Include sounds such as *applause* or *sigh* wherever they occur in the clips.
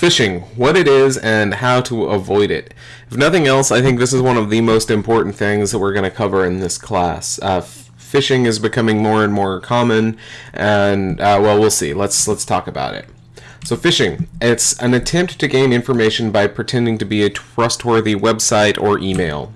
Phishing, what it is and how to avoid it. If nothing else, I think this is one of the most important things that we're going to cover in this class. Uh, phishing is becoming more and more common, and uh, well, we'll see. Let's let's talk about it. So phishing, it's an attempt to gain information by pretending to be a trustworthy website or email.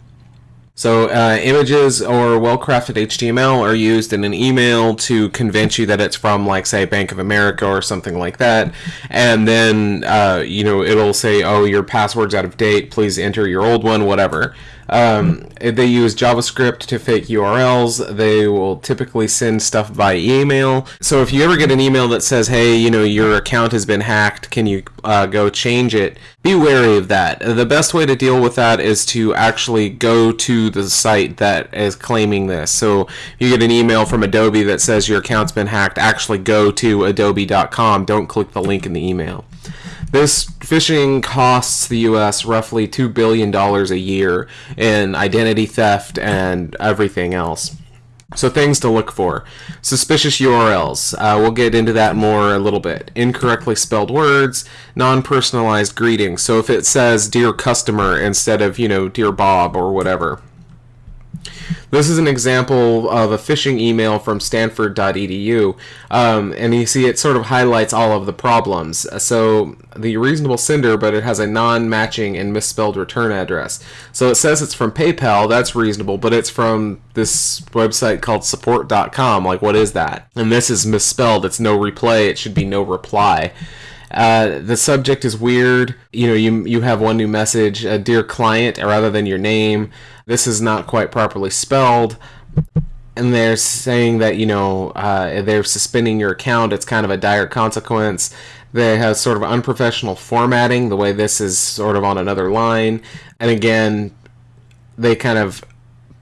So uh, images or well-crafted HTML are used in an email to convince you that it's from, like, say, Bank of America or something like that. And then, uh, you know, it'll say, oh, your password's out of date. Please enter your old one, whatever. Um, they use JavaScript to fake URLs. They will typically send stuff by email. So if you ever get an email that says, hey, you know, your account has been hacked, can you uh, go change it? Be wary of that. The best way to deal with that is to actually go to the site that is claiming this. So if you get an email from Adobe that says your account's been hacked, actually go to adobe.com. Don't click the link in the email. This phishing costs the U.S. roughly $2 billion a year in identity theft and everything else. So things to look for. Suspicious URLs. Uh, we'll get into that more a little bit. Incorrectly spelled words, non-personalized greetings. So if it says dear customer instead of, you know, dear Bob or whatever. This is an example of a phishing email from stanford.edu, um, and you see it sort of highlights all of the problems. So the reasonable sender, but it has a non-matching and misspelled return address. So it says it's from PayPal, that's reasonable, but it's from this website called support.com. Like, what is that? And this is misspelled. It's no replay. It should be no reply. Uh, the subject is weird. You know, you you have one new message, uh, dear client, rather than your name. This is not quite properly spelled. And they're saying that you know uh, they're suspending your account. It's kind of a dire consequence. They have sort of unprofessional formatting. The way this is sort of on another line, and again, they kind of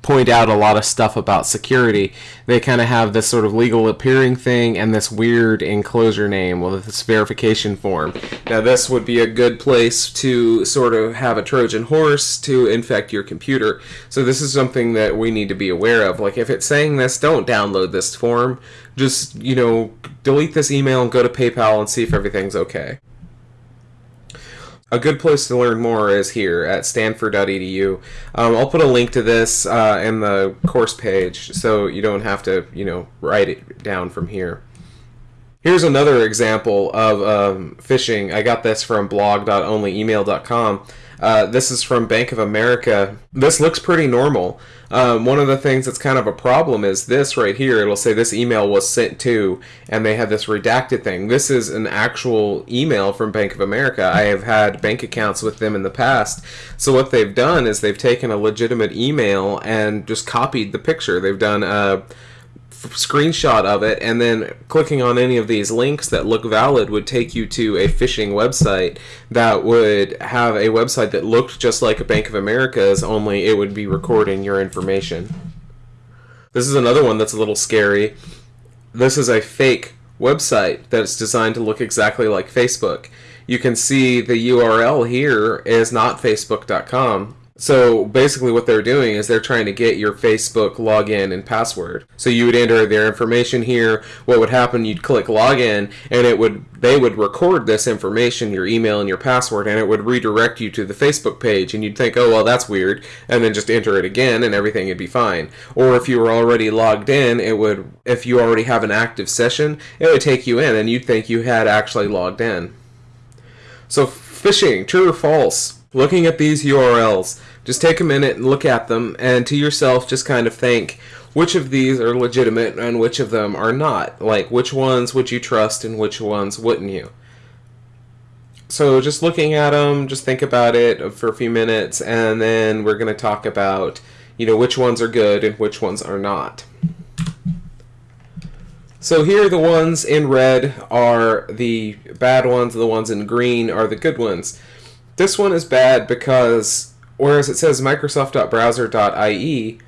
point out a lot of stuff about security. They kind of have this sort of legal appearing thing and this weird enclosure name with this verification form. Now, this would be a good place to sort of have a Trojan horse to infect your computer. So, this is something that we need to be aware of. Like, if it's saying this, don't download this form. Just, you know, delete this email and go to PayPal and see if everything's okay a good place to learn more is here at stanford.edu. Um, I'll put a link to this uh, in the course page so you don't have to, you know, write it down from here. Here's another example of um, phishing. I got this from blog.onlyemail.com. Uh, this is from Bank of America. This looks pretty normal. Um, one of the things that's kind of a problem is this right here. It'll say this email was sent to, and they have this redacted thing. This is an actual email from Bank of America. I have had bank accounts with them in the past. So what they've done is they've taken a legitimate email and just copied the picture. They've done a screenshot of it and then clicking on any of these links that look valid would take you to a phishing website that would have a website that looked just like a Bank of America's only it would be recording your information. This is another one that's a little scary. This is a fake website that's designed to look exactly like Facebook. You can see the URL here is not facebook.com so basically, what they're doing is they're trying to get your Facebook login and password. So you would enter their information here. What would happen? You'd click login, and it would they would record this information, your email and your password, and it would redirect you to the Facebook page. And you'd think, oh well, that's weird, and then just enter it again, and everything would be fine. Or if you were already logged in, it would if you already have an active session, it would take you in, and you'd think you had actually logged in. So phishing, true or false? Looking at these URLs just take a minute and look at them, and to yourself, just kind of think which of these are legitimate and which of them are not. Like, which ones would you trust and which ones wouldn't you? So, just looking at them, just think about it for a few minutes, and then we're going to talk about, you know, which ones are good and which ones are not. So here the ones in red are the bad ones, the ones in green are the good ones. This one is bad because Whereas it says Microsoft.browser.ie,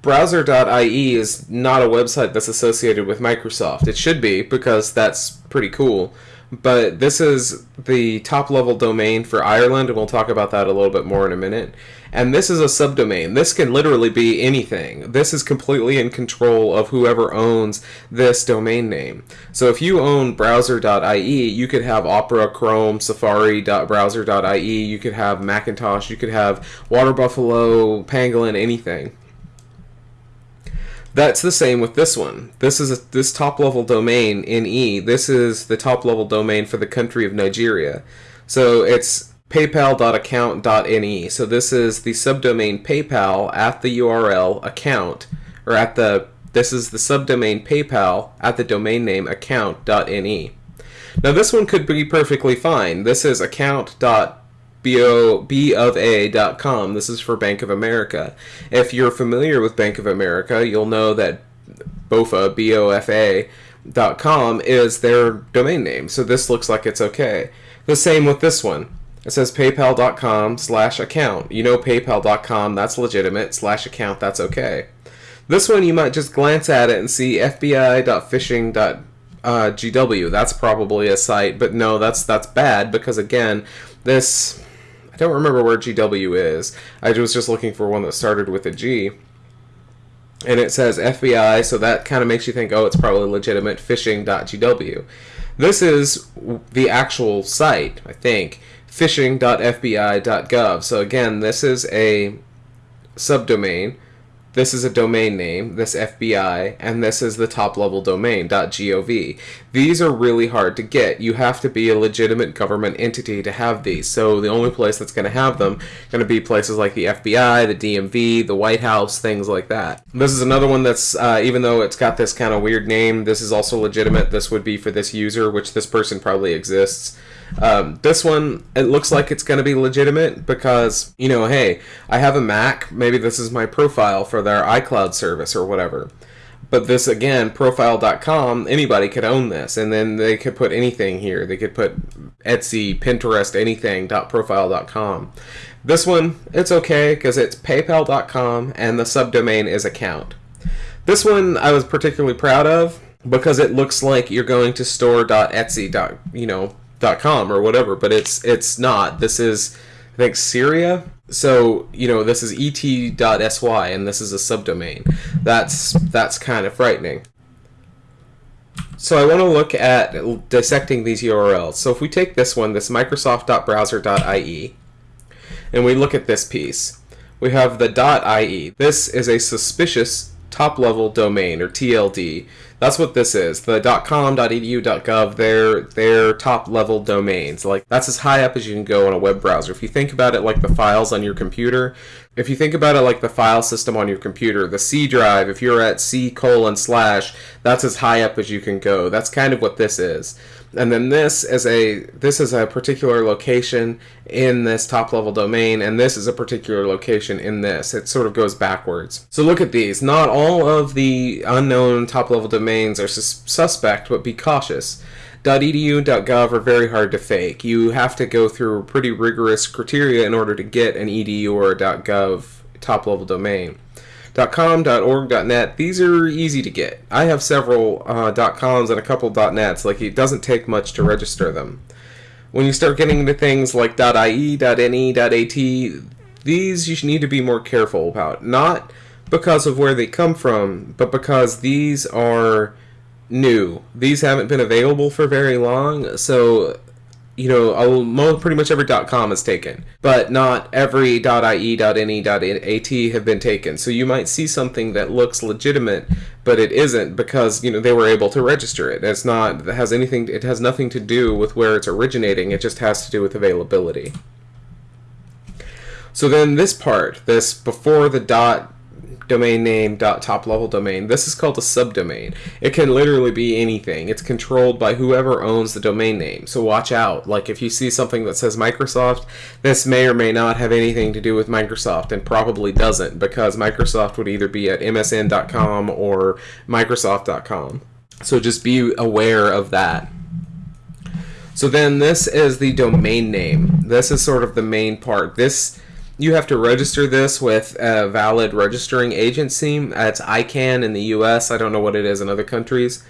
browser.ie is not a website that's associated with Microsoft. It should be because that's pretty cool. but this is the top level domain for Ireland, and we'll talk about that a little bit more in a minute. And this is a subdomain. This can literally be anything. This is completely in control of whoever owns this domain name. So if you own browser.ie, you could have Opera, Chrome, Safari.browser.ie, you could have Macintosh, you could have Water Buffalo, Pangolin, anything. That's the same with this one. This is a, this top level domain in E. This is the top level domain for the country of Nigeria. So it's paypal.account.ne. So this is the subdomain PayPal at the URL account, or at the this is the subdomain PayPal at the domain name account.ne. Now this one could be perfectly fine. This is account.b of a.com. This is for Bank of America. If you're familiar with Bank of America, you'll know that BOFA, B-O-F-A, com is their domain name. So this looks like it's okay. The same with this one. It says paypal.com slash account. You know paypal.com, that's legitimate, slash account, that's okay. This one you might just glance at it and see fbi.phishing.gw. Uh, that's probably a site, but no, that's that's bad because again, this I don't remember where GW is. I was just looking for one that started with a G. And it says FBI, so that kind of makes you think, oh, it's probably legitimate phishing.gw. This is the actual site, I think phishing.fbi.gov. So again, this is a subdomain. This is a domain name, this FBI, and this is the top level domain, .gov. These are really hard to get. You have to be a legitimate government entity to have these. So the only place that's going to have them going to be places like the FBI, the DMV, the White House, things like that. This is another one that's, uh, even though it's got this kind of weird name, this is also legitimate. This would be for this user, which this person probably exists. Um, this one, it looks like it's going to be legitimate because, you know, hey, I have a Mac. Maybe this is my profile for their iCloud service or whatever. But this, again, profile.com, anybody could own this. And then they could put anything here. They could put Etsy, Pinterest, anything, .profile.com. This one, it's okay because it's paypal.com and the subdomain is account. This one I was particularly proud of because it looks like you're going to store.etsy. You know, com or whatever, but it's it's not. This is I think Syria. So you know this is et.sy and this is a subdomain. That's that's kind of frightening. So I want to look at dissecting these URLs. So if we take this one, this Microsoft.browser.ie, and we look at this piece, we have the dot .ie. This is a suspicious top-level domain, or TLD. That's what this is. The .com, .edu, .gov, they're, they're top-level domains. Like, that's as high up as you can go on a web browser. If you think about it like the files on your computer, if you think about it like the file system on your computer, the C drive, if you're at C colon slash, that's as high up as you can go. That's kind of what this is and then this is a this is a particular location in this top level domain and this is a particular location in this it sort of goes backwards so look at these not all of the unknown top level domains are sus suspect but be cautious .edu .gov are very hard to fake you have to go through pretty rigorous criteria in order to get an edu or a .gov top level domain .com, .org, .net, these are easy to get. I have several uh, .coms and a couple .nets, like it doesn't take much to register them. When you start getting into things like .ie, .ne, .at, these you need to be more careful about. Not because of where they come from, but because these are new. These haven't been available for very long, so you know, pretty much every .com is taken, but not every .ie, .ne, .at have been taken. So you might see something that looks legitimate, but it isn't because you know they were able to register it. It's not it has anything. It has nothing to do with where it's originating. It just has to do with availability. So then this part, this before the dot domain name dot top level domain. This is called a subdomain. It can literally be anything. It's controlled by whoever owns the domain name. So watch out. Like if you see something that says Microsoft, this may or may not have anything to do with Microsoft and probably doesn't because Microsoft would either be at msn.com or microsoft.com. So just be aware of that. So then this is the domain name. This is sort of the main part. This you have to register this with a valid registering agency. That's ICANN in the U.S. I don't know what it is in other countries.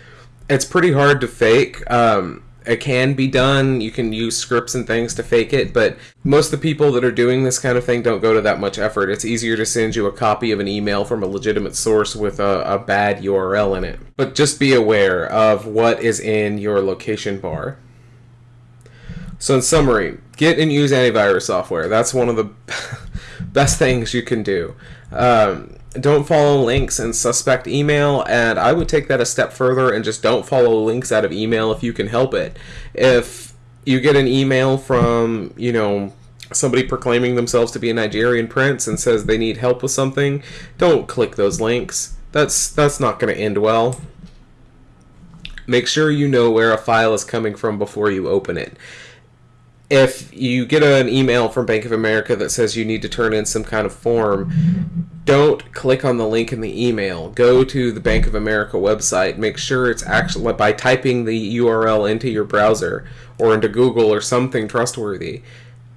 It's pretty hard to fake. Um, it can be done. You can use scripts and things to fake it, but most of the people that are doing this kind of thing don't go to that much effort. It's easier to send you a copy of an email from a legitimate source with a, a bad URL in it. But just be aware of what is in your location bar. So, in summary, get and use antivirus software. That's one of the *laughs* best things you can do. Um, don't follow links in suspect email, and I would take that a step further and just don't follow links out of email if you can help it. If you get an email from, you know, somebody proclaiming themselves to be a Nigerian prince and says they need help with something, don't click those links. That's that's not going to end well. Make sure you know where a file is coming from before you open it if you get an email from Bank of America that says you need to turn in some kind of form, don't click on the link in the email. Go to the Bank of America website. Make sure it's actually by typing the URL into your browser or into Google or something trustworthy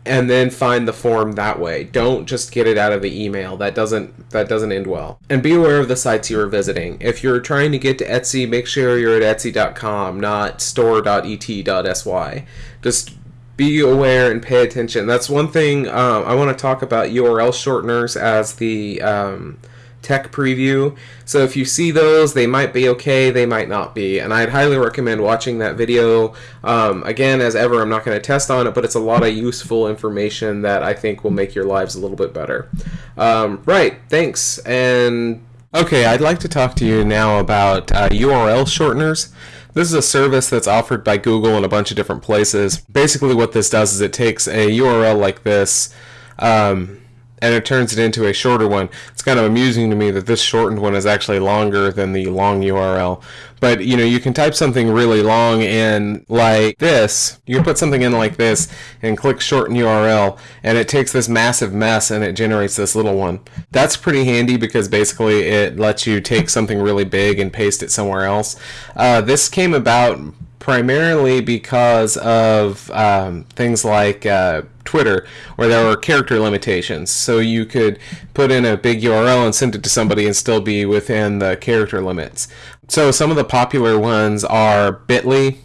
and then find the form that way. Don't just get it out of the email. That doesn't that doesn't end well. And be aware of the sites you are visiting. If you're trying to get to Etsy, make sure you're at etsy.com, not store.et.sy. Just be aware and pay attention. That's one thing um, I want to talk about URL shorteners as the um, tech preview. So if you see those, they might be okay, they might not be. And I'd highly recommend watching that video. Um, again, as ever, I'm not going to test on it, but it's a lot of useful information that I think will make your lives a little bit better. Um, right, thanks. And okay, I'd like to talk to you now about uh, URL shorteners. This is a service that's offered by Google in a bunch of different places. Basically, what this does is it takes a URL like this. Um, and it turns it into a shorter one. It's kind of amusing to me that this shortened one is actually longer than the long URL. But you know, you can type something really long in like this. You put something in like this and click shorten URL, and it takes this massive mess and it generates this little one. That's pretty handy because basically it lets you take something really big and paste it somewhere else. Uh, this came about primarily because of um, things like uh, Twitter, where there were character limitations. So you could put in a big URL and send it to somebody and still be within the character limits. So some of the popular ones are Bitly.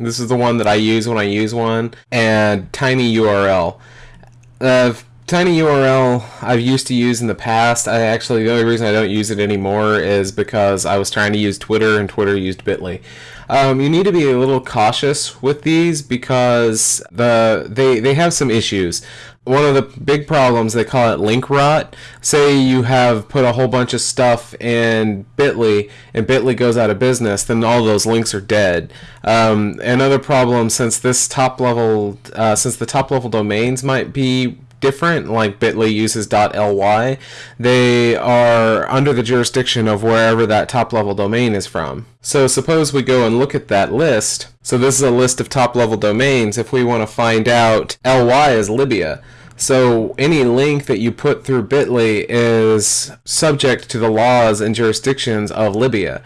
This is the one that I use when I use one, and Tiny URL. Uh, Tiny URL I've used to use in the past. I actually the only reason I don't use it anymore is because I was trying to use Twitter and Twitter used Bitly. Um, you need to be a little cautious with these because the they they have some issues. One of the big problems they call it link rot. Say you have put a whole bunch of stuff in Bitly and Bitly goes out of business, then all those links are dead. Um, another problem since this top level uh, since the top level domains might be different, like Bitly uses .ly, they are under the jurisdiction of wherever that top level domain is from. So suppose we go and look at that list. So this is a list of top level domains. If we want to find out ly is Libya. So any link that you put through Bitly is subject to the laws and jurisdictions of Libya.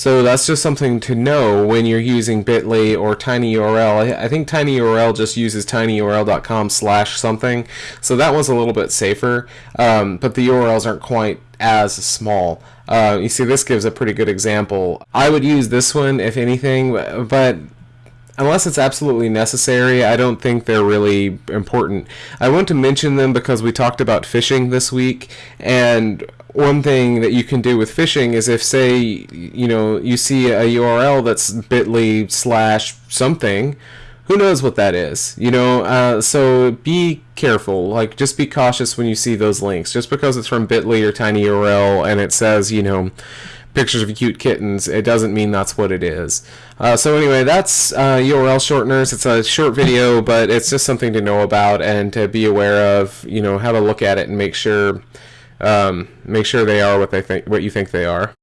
So that's just something to know when you're using Bitly or TinyURL. I think TinyURL just uses tinyurl.com slash something, so that one's a little bit safer, um, but the URLs aren't quite as small. Uh, you see, this gives a pretty good example. I would use this one if anything, but unless it's absolutely necessary, I don't think they're really important. I want to mention them because we talked about phishing this week, and one thing that you can do with phishing is if say you know you see a url that's bit.ly slash something who knows what that is you know? Uh, so be careful. Like just be cautious when you see those links. Just because it's from bit.ly or tiny url and it says you know pictures of cute kittens it doesn't mean that's what it is. Uh, so anyway that's uh, url shorteners. It's a short video but it's just something to know about and to be aware of you know how to look at it and make sure um, make sure they are what they think what you think they are